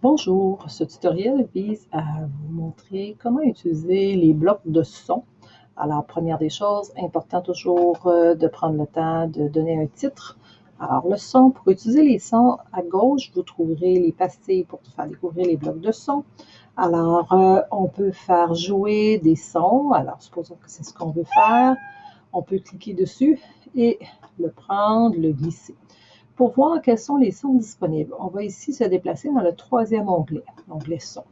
Bonjour, ce tutoriel vise à vous montrer comment utiliser les blocs de son. Alors, première des choses, important toujours euh, de prendre le temps de donner un titre. Alors, le son, pour utiliser les sons, à gauche, vous trouverez les pastilles pour faire découvrir les blocs de son. Alors, euh, on peut faire jouer des sons. Alors, supposons que c'est ce qu'on veut faire. On peut cliquer dessus et le prendre, le glisser. Pour voir quels sont les sons disponibles, on va ici se déplacer dans le troisième onglet, l'onglet son.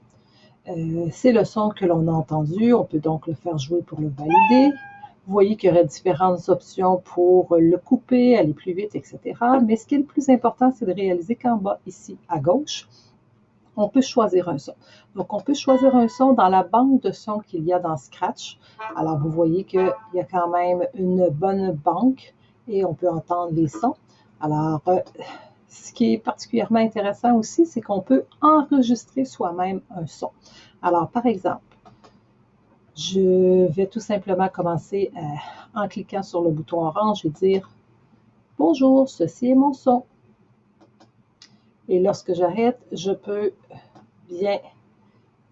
Euh, c'est le son que l'on a entendu, on peut donc le faire jouer pour le valider. Vous voyez qu'il y aurait différentes options pour le couper, aller plus vite, etc. Mais ce qui est le plus important, c'est de réaliser qu'en bas, ici à gauche, on peut choisir un son. Donc, on peut choisir un son dans la banque de sons qu'il y a dans Scratch. Alors, vous voyez qu'il y a quand même une bonne banque et on peut entendre les sons. Alors, euh, ce qui est particulièrement intéressant aussi, c'est qu'on peut enregistrer soi-même un son. Alors, par exemple, je vais tout simplement commencer euh, en cliquant sur le bouton orange et dire « Bonjour, ceci est mon son ». Et lorsque j'arrête, je peux bien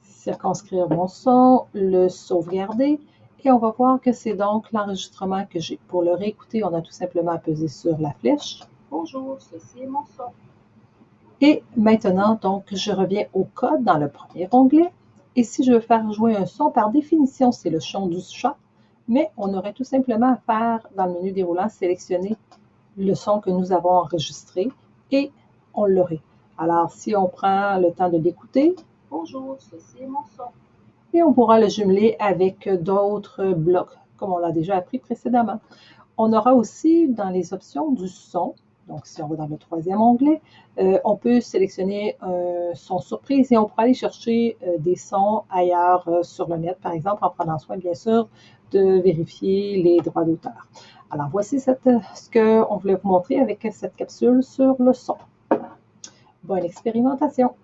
circonscrire mon son, le sauvegarder et on va voir que c'est donc l'enregistrement que j'ai. Pour le réécouter, on a tout simplement à sur la flèche Bonjour, ceci est mon son. Et maintenant, donc, je reviens au code dans le premier onglet. Et si je veux faire jouer un son, par définition, c'est le son du chat, mais on aurait tout simplement à faire, dans le menu déroulant, sélectionner le son que nous avons enregistré et on l'aurait. Alors, si on prend le temps de l'écouter, bonjour, ceci est mon son. Et on pourra le jumeler avec d'autres blocs, comme on l'a déjà appris précédemment. On aura aussi dans les options du son, donc, si on va dans le troisième onglet, euh, on peut sélectionner un son surprise et on pourra aller chercher euh, des sons ailleurs euh, sur le net, par exemple, en prenant soin, bien sûr, de vérifier les droits d'auteur. Alors, voici ce qu'on voulait vous montrer avec cette capsule sur le son. Bonne expérimentation!